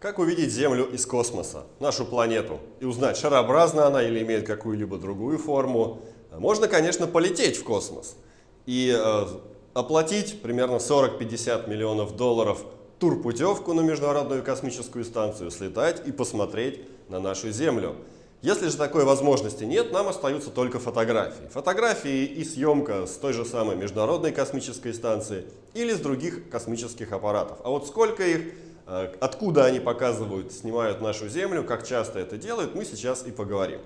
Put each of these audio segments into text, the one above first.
Как увидеть Землю из космоса, нашу планету, и узнать, шарообразна она или имеет какую-либо другую форму? Можно, конечно, полететь в космос и э, оплатить примерно 40-50 миллионов долларов турпутевку на Международную космическую станцию, слетать и посмотреть на нашу Землю. Если же такой возможности нет, нам остаются только фотографии. Фотографии и съемка с той же самой Международной космической станции или с других космических аппаратов. А вот сколько их откуда они показывают, снимают нашу Землю, как часто это делают, мы сейчас и поговорим.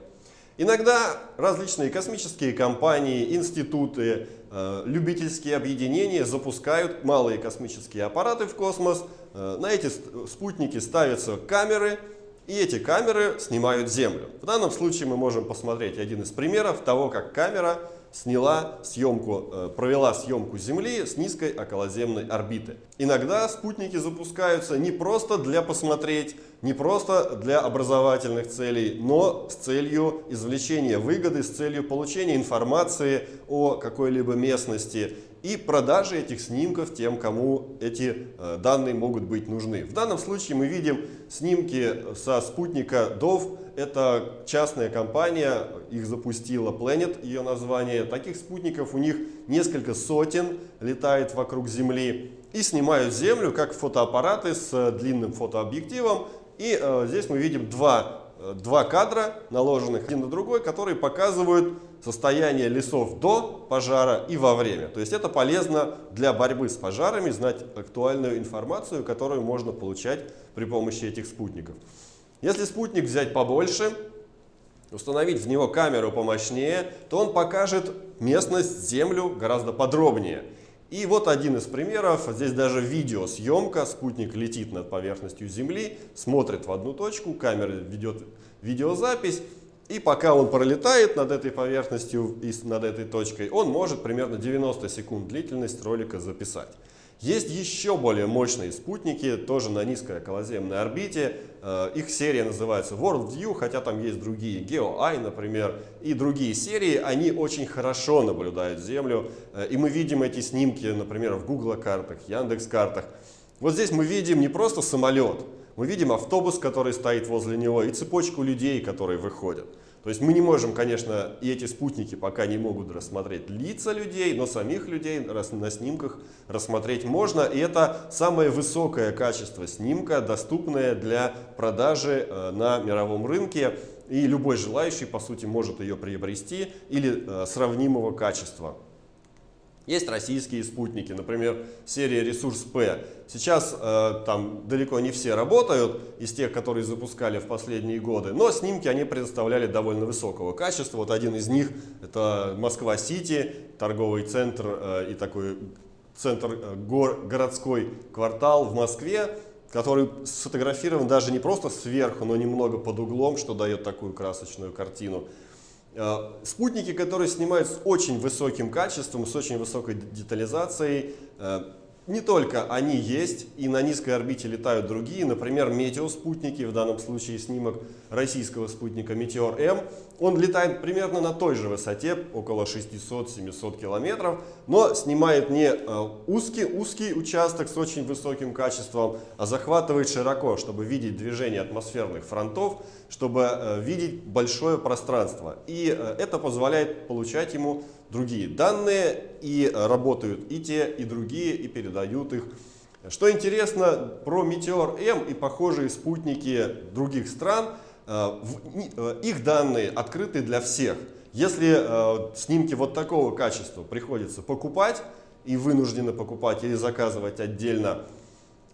Иногда различные космические компании, институты, э, любительские объединения запускают малые космические аппараты в космос. Э, на эти спутники ставятся камеры, и эти камеры снимают Землю. В данном случае мы можем посмотреть один из примеров того, как камера сняла съемку, э, провела съемку Земли с низкой околоземной орбиты. Иногда спутники запускаются не просто для посмотреть, не просто для образовательных целей, но с целью извлечения выгоды, с целью получения информации о какой-либо местности и продажи этих снимков тем, кому эти э, данные могут быть нужны. В данном случае мы видим снимки со спутника DOV. Это частная компания, их запустила Planet, ее название. Таких спутников у них несколько сотен летает вокруг Земли и снимают Землю как фотоаппараты с длинным фотообъективом. И э, здесь мы видим два, э, два кадра, наложенных один на другой, которые показывают состояние лесов до пожара и во время. То есть это полезно для борьбы с пожарами, знать актуальную информацию, которую можно получать при помощи этих спутников. Если спутник взять побольше, установить в него камеру помощнее, то он покажет местность, землю гораздо подробнее. И вот один из примеров. Здесь даже видеосъемка. Спутник летит над поверхностью Земли, смотрит в одну точку, камера ведет видеозапись. И пока он пролетает над этой поверхностью и над этой точкой, он может примерно 90 секунд длительность ролика записать. Есть еще более мощные спутники, тоже на низкой околоземной орбите. Э, их серия называется World View, хотя там есть другие, GeoEye, например, и другие серии. Они очень хорошо наблюдают Землю, э, и мы видим эти снимки, например, в Google картах, Яндекс картах. Вот здесь мы видим не просто самолет, мы видим автобус, который стоит возле него, и цепочку людей, которые выходят. То есть мы не можем, конечно, и эти спутники пока не могут рассмотреть лица людей, но самих людей на снимках рассмотреть можно. И это самое высокое качество снимка, доступное для продажи э, на мировом рынке. И любой желающий, по сути, может ее приобрести или э, сравнимого качества. Есть российские спутники, например, серия «Ресурс П». Сейчас э, там далеко не все работают из тех, которые запускали в последние годы, но снимки они предоставляли довольно высокого качества. Вот один из них – это Москва-Сити, торговый центр э, и такой центр, э, гор, городской квартал в Москве, который сфотографирован даже не просто сверху, но немного под углом, что дает такую красочную картину. Э, спутники, которые снимают с очень высоким качеством, с очень высокой детализацией, э, не только они есть, и на низкой орбите летают другие, например, метеоспутники, в данном случае снимок российского спутника Метеор-М. Он летает примерно на той же высоте, около 600-700 километров, но снимает не э, узкий, узкий участок с очень высоким качеством, а захватывает широко, чтобы видеть движение атмосферных фронтов, чтобы э, видеть большое пространство. И э, это позволяет получать ему другие данные, и работают и те, и другие, и передают их. Что интересно про Метеор-М и похожие спутники других стран, э, э, их данные открыты для всех. Если э, снимки вот такого качества приходится покупать, и вынуждены покупать или заказывать отдельно,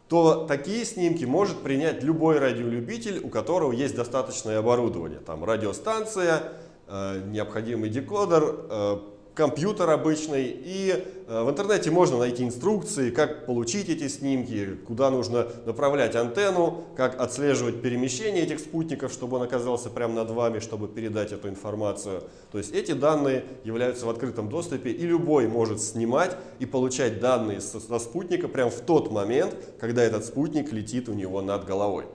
то такие снимки может принять любой радиолюбитель, у которого есть достаточное оборудование. Там радиостанция, необходимый декодер, компьютер обычный, и э, в интернете можно найти инструкции, как получить эти снимки, куда нужно направлять антенну, как отслеживать перемещение этих спутников, чтобы он оказался прямо над вами, чтобы передать эту информацию. То есть эти данные являются в открытом доступе, и любой может снимать и получать данные со, спутника прямо в тот момент, когда этот спутник летит у него над головой.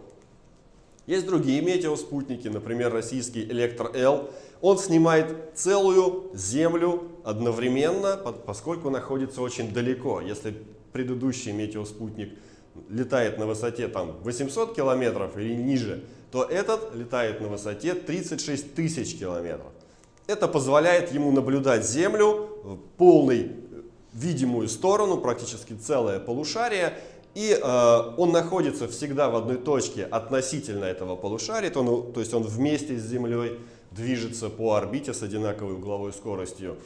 Есть другие метеоспутники, например, российский Электро-Л. Он снимает целую Землю одновременно, поскольку находится очень далеко. Если предыдущий метеоспутник летает на высоте там 800 километров или ниже, то этот летает на высоте 36 тысяч километров. Это позволяет ему наблюдать Землю в полной видимую сторону, практически целое полушарие, и э, он находится всегда в одной точке относительно этого полушария, то, ну, то есть он вместе с Землей движется по орбите с одинаковой угловой скоростью.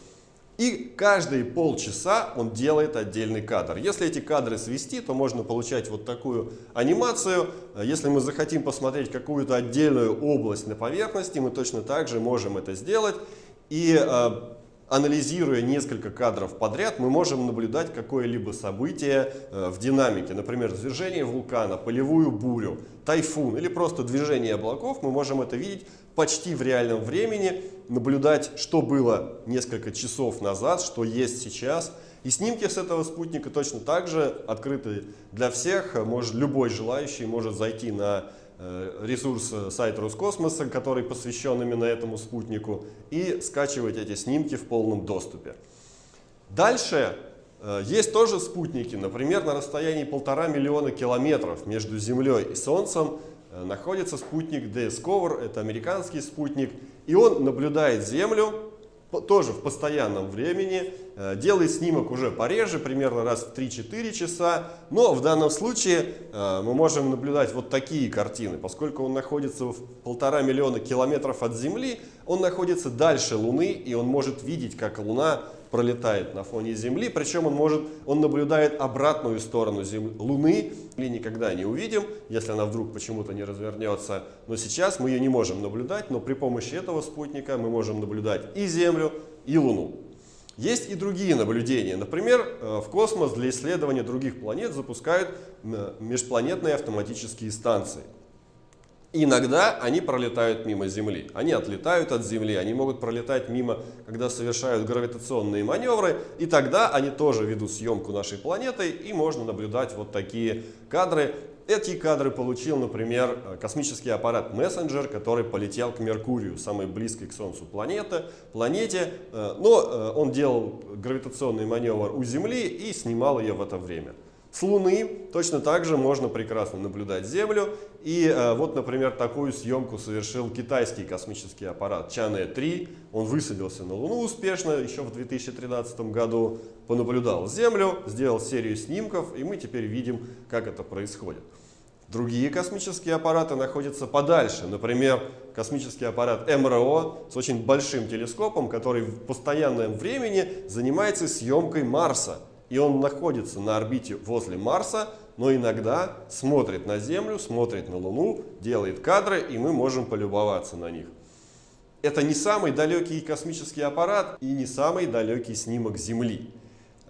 И каждые полчаса он делает отдельный кадр. Если эти кадры свести, то можно получать вот такую анимацию. Если мы захотим посмотреть какую-то отдельную область на поверхности, мы точно так же можем это сделать. И э, анализируя несколько кадров подряд, мы можем наблюдать какое-либо событие э, в динамике. Например, движение вулкана, полевую бурю, тайфун или просто движение облаков. Мы можем это видеть почти в реальном времени, наблюдать, что было несколько часов назад, что есть сейчас. И снимки с этого спутника точно так же открыты для всех. Может, любой желающий может зайти на ресурс э, сайта Роскосмоса, который посвящен именно этому спутнику, и скачивать эти снимки в полном доступе. Дальше э, есть тоже спутники, например, на расстоянии полтора миллиона километров между Землей и Солнцем находится спутник Discover, это американский спутник, и он наблюдает Землю тоже в постоянном времени, э, делает снимок уже пореже, примерно раз в 3-4 часа, но в данном случае э, мы можем наблюдать вот такие картины. Поскольку он находится в полтора миллиона километров от Земли, он находится дальше Луны, и он может видеть, как Луна пролетает на фоне Земли, причем он может, он наблюдает обратную сторону Земли, Луны, или никогда не увидим, если она вдруг почему-то не развернется. Но сейчас мы ее не можем наблюдать, но при помощи этого спутника мы можем наблюдать и Землю, и Луну. Есть и другие наблюдения. Например, э, в космос для исследования других планет запускают межпланетные автоматические станции. Иногда они пролетают мимо Земли. Они отлетают от Земли, они могут пролетать мимо, когда совершают гравитационные маневры. И тогда они тоже ведут съемку нашей планеты, и можно наблюдать вот такие кадры. Эти кадры получил, например, космический аппарат Messenger, который полетел к Меркурию, самой близкой к Солнцу планеты, планете. Э, но э, он делал гравитационный маневр у Земли и снимал ее в это время. С Луны точно так же можно прекрасно наблюдать Землю. И э, вот, например, такую съемку совершил китайский космический аппарат Чане-3. Он высадился на Луну успешно еще в 2013 году, понаблюдал Землю, сделал серию снимков, и мы теперь видим, как это происходит. Другие космические аппараты находятся подальше. Например, космический аппарат МРО с очень большим телескопом, который в постоянном времени занимается съемкой Марса и он находится на орбите возле Марса, но иногда смотрит на Землю, смотрит на Луну, делает кадры, и мы можем полюбоваться на них. Это не самый далекий космический аппарат и не самый далекий снимок Земли.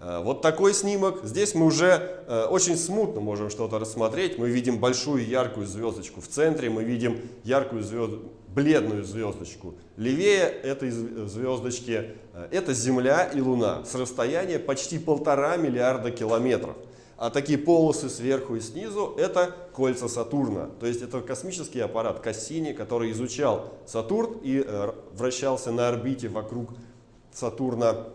Э, вот такой снимок. Здесь мы уже э, очень смутно можем что-то рассмотреть. Мы видим большую яркую звездочку в центре, мы видим яркую звезд... бледную звездочку. Левее этой звездочки э, это Земля и Луна с расстояния почти полтора миллиарда километров. А такие полосы сверху и снизу это кольца Сатурна. То есть это космический аппарат Кассини, который изучал Сатурн и вращался на орбите вокруг Сатурна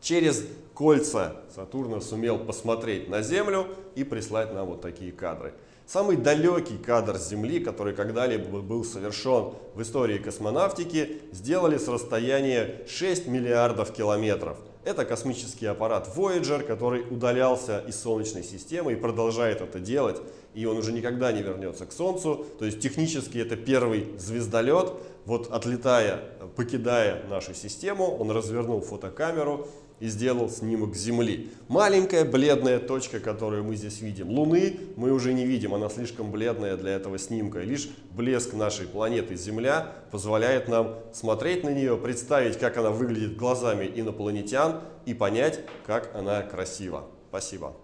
через кольца Сатурна сумел посмотреть на Землю и прислать нам вот такие кадры. Самый далекий кадр Земли, который когда-либо был совершен в истории космонавтики, сделали с расстояния 6 миллиардов километров. Это космический аппарат Voyager, который удалялся из Солнечной системы и продолжает это делать. И он уже никогда не вернется к Солнцу. То есть технически это первый звездолет. Вот отлетая, покидая нашу систему, он развернул фотокамеру и сделал снимок Земли. Маленькая бледная точка, которую мы здесь видим. Луны мы уже не видим, она слишком бледная для этого снимка. Лишь блеск нашей планеты Земля позволяет нам смотреть на нее, представить, как она выглядит глазами инопланетян и понять, как она красива. Спасибо.